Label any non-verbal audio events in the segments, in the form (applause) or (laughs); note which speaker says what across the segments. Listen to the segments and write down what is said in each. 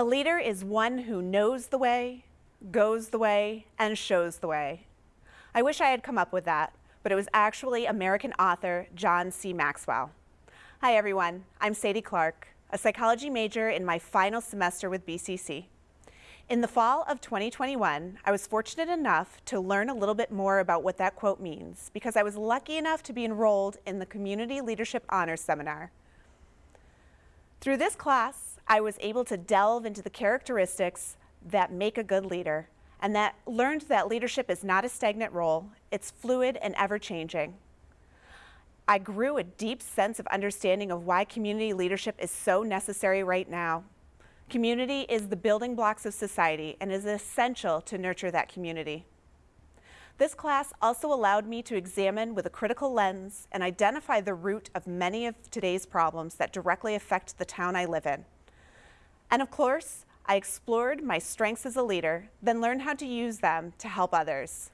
Speaker 1: A leader is one who knows the way, goes the way, and shows the way. I wish I had come up with that, but it was actually American author John C. Maxwell. Hi everyone, I'm Sadie Clark, a psychology major in my final semester with BCC. In the fall of 2021, I was fortunate enough to learn a little bit more about what that quote means because I was lucky enough to be enrolled in the Community Leadership Honors Seminar. Through this class, I was able to delve into the characteristics that make a good leader and that learned that leadership is not a stagnant role, it's fluid and ever-changing. I grew a deep sense of understanding of why community leadership is so necessary right now. Community is the building blocks of society and is essential to nurture that community. This class also allowed me to examine with a critical lens and identify the root of many of today's problems that directly affect the town I live in. And of course, I explored my strengths as a leader, then learned how to use them to help others.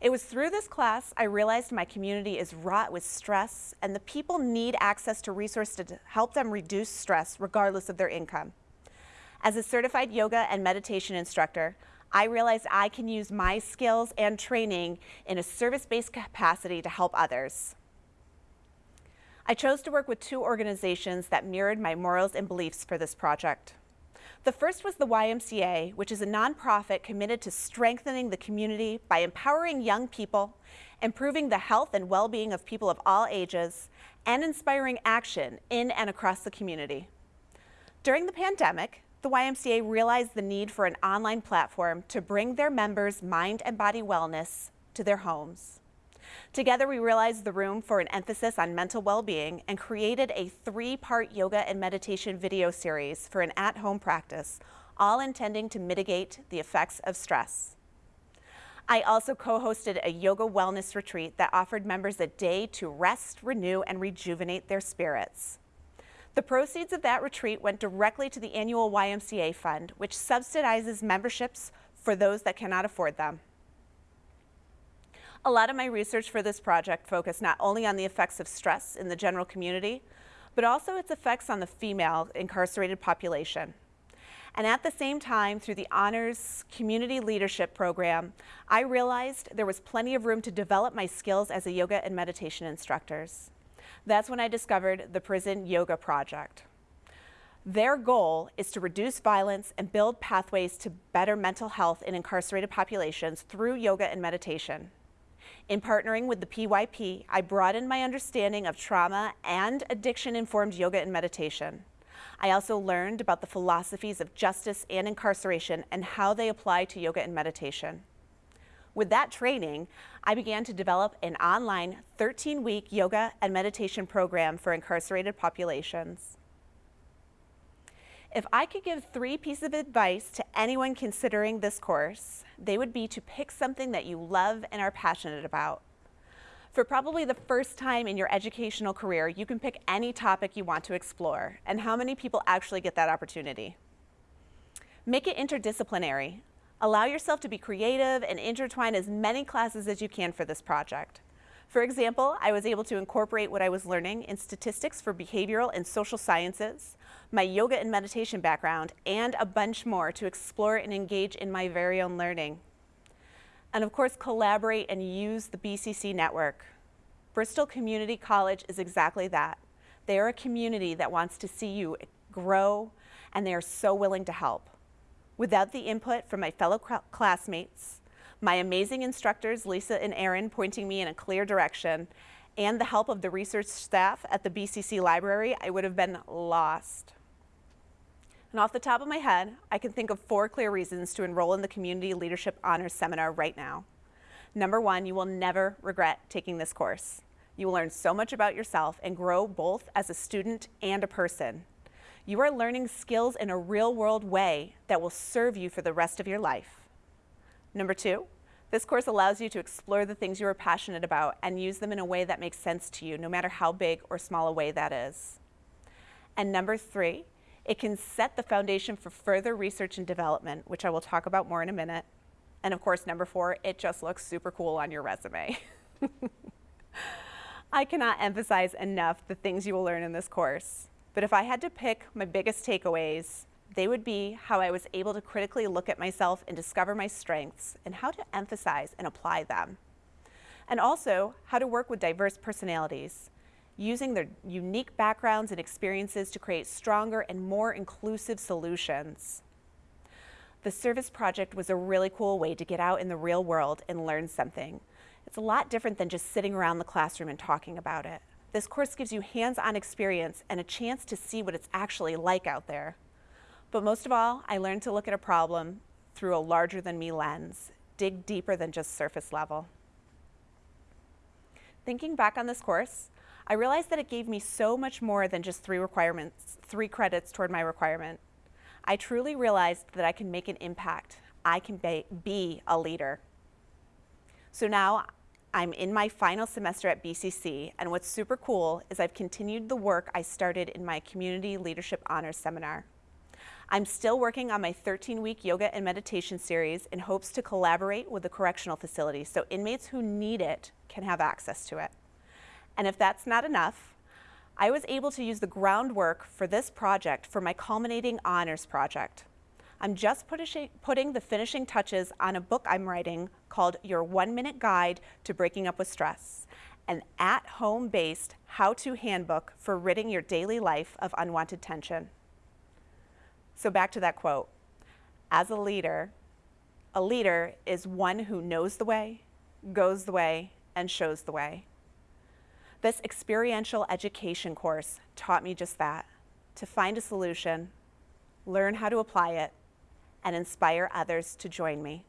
Speaker 1: It was through this class I realized my community is wrought with stress and the people need access to resources to help them reduce stress regardless of their income. As a certified yoga and meditation instructor, I realized I can use my skills and training in a service-based capacity to help others. I chose to work with two organizations that mirrored my morals and beliefs for this project. The first was the YMCA, which is a nonprofit committed to strengthening the community by empowering young people, improving the health and well-being of people of all ages, and inspiring action in and across the community. During the pandemic, the YMCA realized the need for an online platform to bring their members' mind and body wellness to their homes. Together, we realized the room for an emphasis on mental well-being and created a three-part yoga and meditation video series for an at-home practice, all intending to mitigate the effects of stress. I also co-hosted a yoga wellness retreat that offered members a day to rest, renew, and rejuvenate their spirits. The proceeds of that retreat went directly to the annual YMCA fund, which subsidizes memberships for those that cannot afford them. A lot of my research for this project focused not only on the effects of stress in the general community, but also its effects on the female incarcerated population. And at the same time, through the Honors Community Leadership Program, I realized there was plenty of room to develop my skills as a yoga and meditation instructors. That's when I discovered the Prison Yoga Project. Their goal is to reduce violence and build pathways to better mental health in incarcerated populations through yoga and meditation. In partnering with the PYP, I broadened my understanding of trauma and addiction-informed yoga and meditation. I also learned about the philosophies of justice and incarceration and how they apply to yoga and meditation. With that training, I began to develop an online 13-week yoga and meditation program for incarcerated populations. If I could give three pieces of advice to anyone considering this course, they would be to pick something that you love and are passionate about. For probably the first time in your educational career, you can pick any topic you want to explore, and how many people actually get that opportunity. Make it interdisciplinary. Allow yourself to be creative and intertwine as many classes as you can for this project. For example, I was able to incorporate what I was learning in statistics for behavioral and social sciences, my yoga and meditation background, and a bunch more to explore and engage in my very own learning. And of course, collaborate and use the BCC network. Bristol Community College is exactly that. They are a community that wants to see you grow, and they are so willing to help. Without the input from my fellow classmates, my amazing instructors, Lisa and Aaron, pointing me in a clear direction, and the help of the research staff at the BCC library, I would have been lost. And off the top of my head, I can think of four clear reasons to enroll in the Community Leadership Honors Seminar right now. Number one, you will never regret taking this course. You will learn so much about yourself and grow both as a student and a person. You are learning skills in a real world way that will serve you for the rest of your life. Number two, this course allows you to explore the things you are passionate about and use them in a way that makes sense to you, no matter how big or small a way that is. And number three, it can set the foundation for further research and development, which I will talk about more in a minute. And of course, number four, it just looks super cool on your resume. (laughs) I cannot emphasize enough the things you will learn in this course. But if I had to pick my biggest takeaways, they would be how I was able to critically look at myself and discover my strengths and how to emphasize and apply them. And also how to work with diverse personalities, using their unique backgrounds and experiences to create stronger and more inclusive solutions. The service project was a really cool way to get out in the real world and learn something. It's a lot different than just sitting around the classroom and talking about it. This course gives you hands-on experience and a chance to see what it's actually like out there. But most of all, I learned to look at a problem through a larger than me lens, dig deeper than just surface level. Thinking back on this course, I realized that it gave me so much more than just three requirements, three credits toward my requirement. I truly realized that I can make an impact. I can be a leader. So now I'm in my final semester at BCC, and what's super cool is I've continued the work I started in my Community Leadership Honors Seminar. I'm still working on my 13-week yoga and meditation series in hopes to collaborate with the correctional facility so inmates who need it can have access to it. And if that's not enough, I was able to use the groundwork for this project for my culminating honors project. I'm just putting the finishing touches on a book I'm writing called Your One Minute Guide to Breaking Up with Stress, an at-home based how-to handbook for ridding your daily life of unwanted tension. So back to that quote. As a leader, a leader is one who knows the way, goes the way, and shows the way. This experiential education course taught me just that, to find a solution, learn how to apply it, and inspire others to join me.